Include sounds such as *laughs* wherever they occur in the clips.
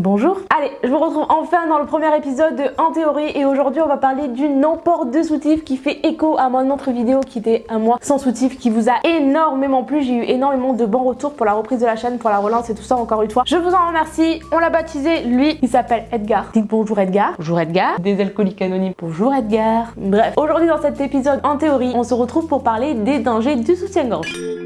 Bonjour Allez, je vous retrouve enfin dans le premier épisode de En Théorie et aujourd'hui on va parler du non-port de soutif qui fait écho à mon autre vidéo qui était un mois sans soutif qui vous a énormément plu. J'ai eu énormément de bons retours pour la reprise de la chaîne, pour la relance et tout ça encore une fois. Je vous en remercie, on l'a baptisé, lui, il s'appelle Edgar. Dites bonjour Edgar. Bonjour Edgar. Des alcooliques anonymes. Bonjour Edgar. Bref, aujourd'hui dans cet épisode En Théorie, on se retrouve pour parler des dangers du soutien-gorge.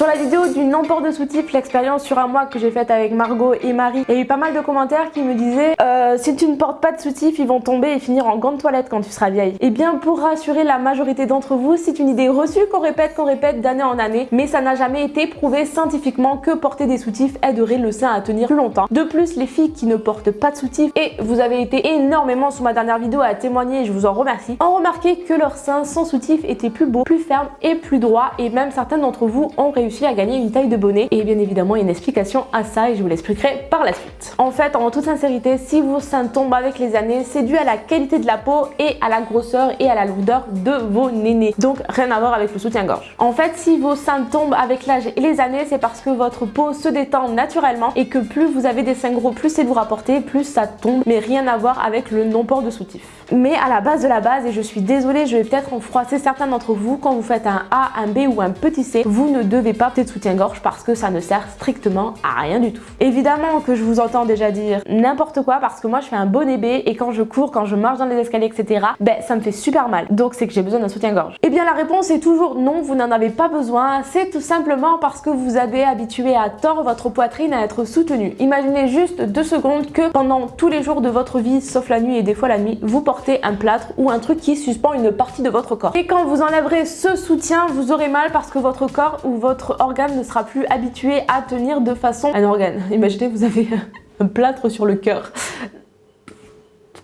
Sur la vidéo du non-port de soutif, l'expérience sur un mois que j'ai faite avec Margot et Marie, il y a eu pas mal de commentaires qui me disaient euh, si tu ne portes pas de soutif, ils vont tomber et finir en grande toilette quand tu seras vieille. Et eh bien pour rassurer la majorité d'entre vous, c'est une idée reçue qu'on répète, qu'on répète d'année en année, mais ça n'a jamais été prouvé scientifiquement que porter des soutifs aiderait le sein à tenir plus longtemps. De plus, les filles qui ne portent pas de soutif, et vous avez été énormément sous ma dernière vidéo à témoigner et je vous en remercie, ont remarqué que leur sein sans soutif était plus beau, plus ferme et plus droit et même certains d'entre vous ont réussi à gagner une taille de bonnet et bien évidemment une explication à ça et je vous l'expliquerai par la suite. En fait, en toute sincérité, si vos seins tombent avec les années, c'est dû à la qualité de la peau et à la grosseur et à la lourdeur de vos nénés. Donc rien à voir avec le soutien-gorge. En fait, si vos seins tombent avec l'âge et les années, c'est parce que votre peau se détend naturellement et que plus vous avez des seins gros, plus c'est de vous rapporter, plus ça tombe, mais rien à voir avec le non-port de soutif. Mais à la base de la base, et je suis désolée, je vais peut-être en froisser certains d'entre vous, quand vous faites un A, un B ou un petit C, vous ne devez pas peut-être soutien-gorge parce que ça ne sert strictement à rien du tout. Évidemment que je vous entends déjà dire n'importe quoi parce que moi je fais un bonnet B et quand je cours, quand je marche dans les escaliers, etc., ben ça me fait super mal. Donc c'est que j'ai besoin d'un soutien-gorge. Eh bien la réponse est toujours non, vous n'en avez pas besoin. C'est tout simplement parce que vous avez habitué à tort votre poitrine à être soutenue. Imaginez juste deux secondes que pendant tous les jours de votre vie, sauf la nuit et des fois la nuit, vous portez un plâtre ou un truc qui suspend une partie de votre corps. Et quand vous enlèverez ce soutien, vous aurez mal parce que votre corps ou votre organe ne sera plus habitué à tenir de façon un organe. Imaginez, vous avez *laughs* un plâtre sur le cœur.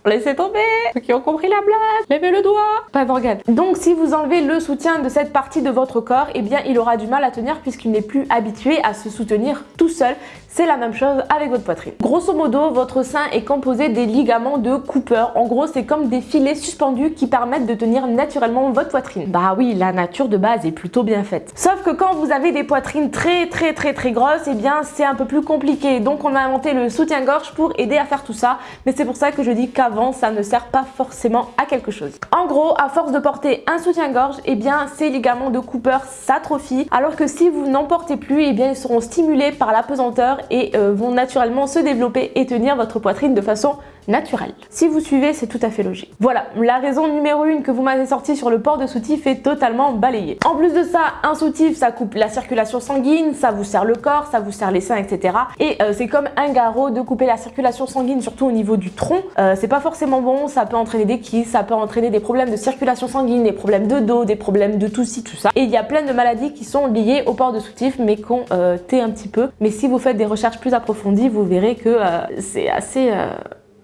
Laissez tomber Ceux qui ont compris la blague, levez le doigt Pas d'organe. Donc si vous enlevez le soutien de cette partie de votre corps, eh bien il aura du mal à tenir puisqu'il n'est plus habitué à se soutenir tout seul c'est la même chose avec votre poitrine. Grosso modo, votre sein est composé des ligaments de Cooper. En gros, c'est comme des filets suspendus qui permettent de tenir naturellement votre poitrine. Bah oui, la nature de base est plutôt bien faite. Sauf que quand vous avez des poitrines très très très très grosses, eh bien c'est un peu plus compliqué. Donc on a inventé le soutien-gorge pour aider à faire tout ça. Mais c'est pour ça que je dis qu'avant, ça ne sert pas forcément à quelque chose. En gros, à force de porter un soutien-gorge, eh bien ces ligaments de Cooper s'atrophient. Alors que si vous n'en portez plus, eh bien ils seront stimulés par la pesanteur et euh, vont naturellement se développer et tenir votre poitrine de façon naturelle. Si vous suivez, c'est tout à fait logique. Voilà, la raison numéro une que vous m'avez sorti sur le port de soutif est totalement balayée. En plus de ça, un soutif, ça coupe la circulation sanguine, ça vous serre le corps, ça vous serre les seins, etc. Et euh, c'est comme un garrot de couper la circulation sanguine, surtout au niveau du tronc. Euh, c'est pas forcément bon, ça peut entraîner des kystes, ça peut entraîner des problèmes de circulation sanguine, des problèmes de dos, des problèmes de tout ci, tout ça. Et il y a plein de maladies qui sont liées au port de soutif, mais qu'on euh, tait un petit peu. Mais si vous faites des recherches plus approfondies, vous verrez que c'est assez,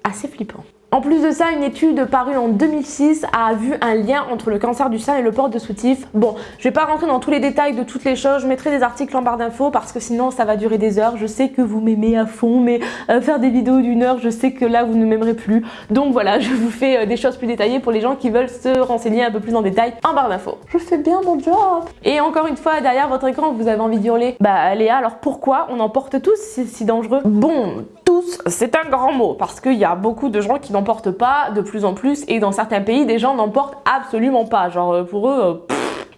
assez flippant. En plus de ça, une étude parue en 2006 a vu un lien entre le cancer du sein et le port de soutif. Bon, je vais pas rentrer dans tous les détails de toutes les choses, je mettrai des articles en barre d'infos parce que sinon ça va durer des heures. Je sais que vous m'aimez à fond, mais euh, faire des vidéos d'une heure, je sais que là vous ne m'aimerez plus. Donc voilà, *laughs* je vous fais euh, des choses plus détaillées pour les gens qui veulent se renseigner un peu plus en détail en barre d'infos. Je fais bien mon job Et encore une fois, derrière votre écran, vous avez envie de hurler. Bah Léa, alors pourquoi on en porte tous C'est si dangereux? Bon, c'est un grand mot parce qu'il y a beaucoup de gens qui n'en portent pas de plus en plus et dans certains pays, des gens n'en portent absolument pas. Genre euh, pour eux, euh,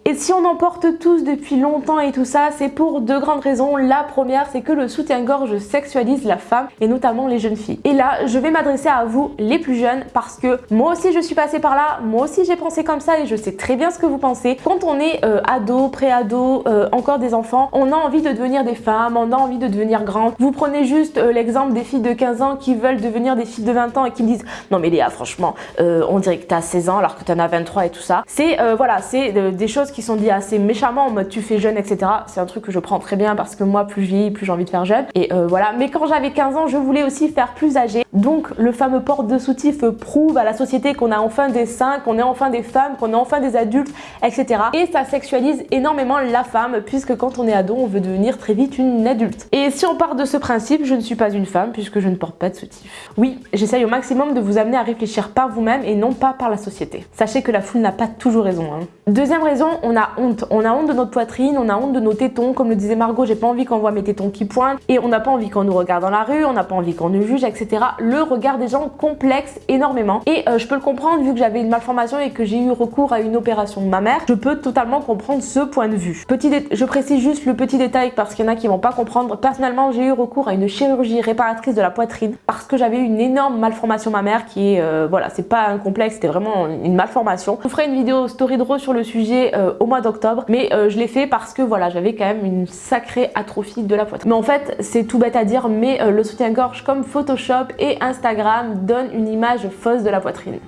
et si on en porte tous depuis longtemps et tout ça, c'est pour deux grandes raisons. La première, c'est que le soutien-gorge sexualise la femme et notamment les jeunes filles. Et là, je vais m'adresser à vous les plus jeunes parce que moi aussi je suis passée par là, moi aussi j'ai pensé comme ça et je sais très bien ce que vous pensez. Quand on est euh, ado, pré-ado, euh, encore des enfants, on a envie de devenir des femmes, on a envie de devenir grande. Vous prenez juste euh, l'exemple des filles de 15 ans qui veulent devenir des filles de 20 ans et qui me disent « Non mais Léa, franchement, on dirait que t'as 16 ans alors que t'en as 23 et tout ça. » C'est voilà, c'est des choses qui sont dit assez méchamment en mode tu fais jeune, etc. C'est un truc que je prends très bien parce que moi, plus je vieillis, plus j'ai envie de faire jeune. Et euh, voilà. Mais quand j'avais 15 ans, je voulais aussi faire plus âgé. Donc le fameux port de soutif prouve à la société qu'on a enfin des seins, qu'on est enfin des femmes, qu'on est enfin des adultes, etc. Et ça sexualise énormément la femme puisque quand on est ado, on veut devenir très vite une adulte. Et si on part de ce principe, je ne suis pas une femme puisque je ne porte pas de soutif. Oui, j'essaye au maximum de vous amener à réfléchir par vous-même et non pas par la société. Sachez que la foule n'a pas toujours raison. Hein. Deuxième raison, on a honte. On a honte de notre poitrine, on a honte de nos tétons. Comme le disait Margot, j'ai pas envie qu'on voit mes tétons qui pointent et on n'a pas envie qu'on nous regarde dans la rue, on n'a pas envie qu'on nous juge, etc. Le regard des gens complexe énormément et euh, je peux le comprendre vu que j'avais une malformation et que j'ai eu recours à une opération de ma mère. Je peux totalement comprendre ce point de vue. Petit je précise juste le petit détail parce qu'il y en a qui vont pas comprendre. Personnellement, j'ai eu recours à une chirurgie réparatrice de la poitrine parce que j'avais une énorme malformation mammaire qui est, euh, voilà, c'est pas un complexe, c'était vraiment une malformation. Je vous ferai une vidéo story draw sur le sujet euh, au mois d'octobre, mais euh, je l'ai fait parce que voilà, j'avais quand même une sacrée atrophie de la poitrine. Mais en fait, c'est tout bête à dire, mais le soutien-gorge comme Photoshop et Instagram donne une image fausse de la poitrine.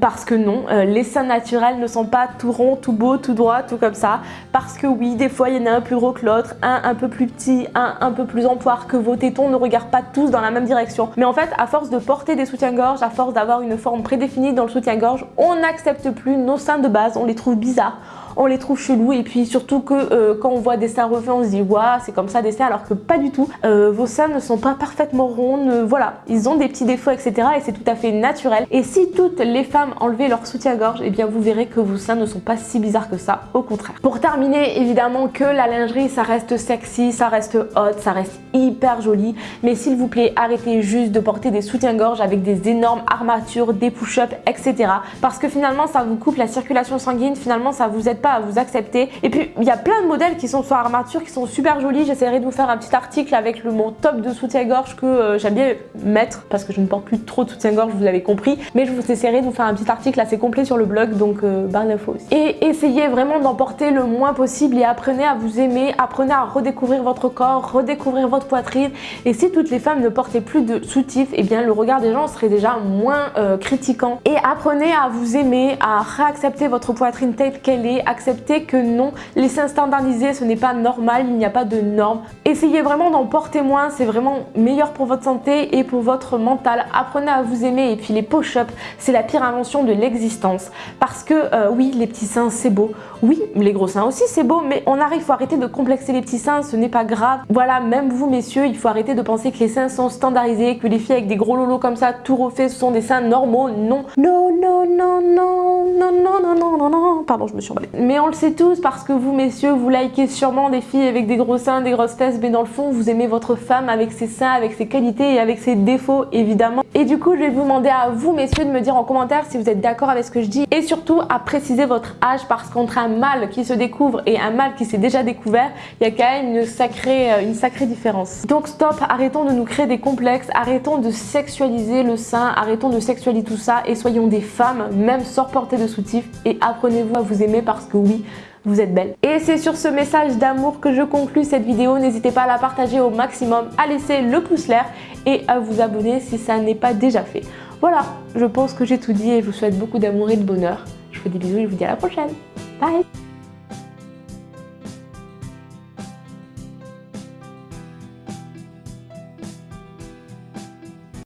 parce que non, les seins naturels ne sont pas tout ronds, tout beaux, tout droits, tout comme ça. Parce que oui, des fois, il y en a un plus gros que l'autre, un un peu plus petit, un un peu plus en poire, que vos tétons ne regardent pas tous dans la même direction. Mais en fait, à force de porter des soutiens-gorge, à force d'avoir une forme prédéfinie dans le soutien-gorge, on n'accepte plus nos seins de base, on les trouve bizarres on les trouve chelous et puis surtout que euh, quand on voit des seins refaits on se dit waouh c'est comme ça des seins alors que pas du tout. Euh, vos seins ne sont pas parfaitement ronds voilà. Ils ont des petits défauts etc et c'est tout à fait naturel. Et si toutes les femmes enlevaient leur soutien-gorge et eh bien vous verrez que vos seins ne sont pas si bizarres que ça au contraire. Pour terminer évidemment que la lingerie ça reste sexy ça reste hot ça reste hyper joli. Mais s'il vous plaît arrêtez juste de porter des soutiens-gorge avec des énormes armatures des push-ups etc parce que finalement ça vous coupe la circulation sanguine finalement ça vous aide pas à vous accepter. Et puis, il y a plein de modèles qui sont sur armature, qui sont super jolis. J'essaierai de vous faire un petit article avec le, mon top de soutien-gorge que euh, j'aime bien mettre parce que je ne porte plus trop de soutien-gorge, vous l'avez compris. Mais je vous essaierai de vous faire un petit article assez complet sur le blog, donc euh, barre d'infos. Et essayez vraiment d'en porter le moins possible et apprenez à vous aimer, apprenez à redécouvrir votre corps, redécouvrir votre poitrine. Et si toutes les femmes ne portaient plus de soutif, et eh bien le regard des gens serait déjà moins euh, critiquant. Et apprenez à vous aimer, à réaccepter votre poitrine telle qu'elle est, accepter que non, les seins standardisés ce n'est pas normal, il n'y a pas de normes. Essayez vraiment d'en porter moins, c'est vraiment meilleur pour votre santé et pour votre mental. Apprenez à vous aimer et puis les push-ups, c'est la pire invention de l'existence. Parce que euh, oui, les petits seins c'est beau, oui, les gros seins aussi c'est beau, mais on arrive, il faut arrêter de complexer les petits seins, ce n'est pas grave. Voilà, même vous messieurs, il faut arrêter de penser que les seins sont standardisés, que les filles avec des gros lolos comme ça, tout refait, ce sont des seins normaux. Non, non, non, non, non, non, non, non, non, non, non, pardon, je me suis emballée. Mais on le sait tous parce que vous, messieurs, vous likez sûrement des filles avec des gros seins, des grosses fesses, mais dans le fond, vous aimez votre femme avec ses seins, avec ses qualités et avec ses défauts, évidemment. Et du coup, je vais vous demander à vous, messieurs, de me dire en commentaire si vous êtes d'accord avec ce que je dis et surtout à préciser votre âge parce qu'entre un mâle qui se découvre et un mâle qui s'est déjà découvert, il y a quand même une sacrée, euh, une sacrée différence. Donc stop, arrêtons de nous créer des complexes, arrêtons de sexualiser le sein, arrêtons de sexualiser tout ça et soyons des femmes, même sans porter de soutif et apprenez-vous à vous aimer parce que oui, vous êtes belle. Et c'est sur ce message d'amour que je conclue cette vidéo. N'hésitez pas à la partager au maximum, à laisser le pouce l'air et à vous abonner si ça n'est pas déjà fait. Voilà, je pense que j'ai tout dit et je vous souhaite beaucoup d'amour et de bonheur. Je vous fais des bisous et je vous dis à la prochaine. バイ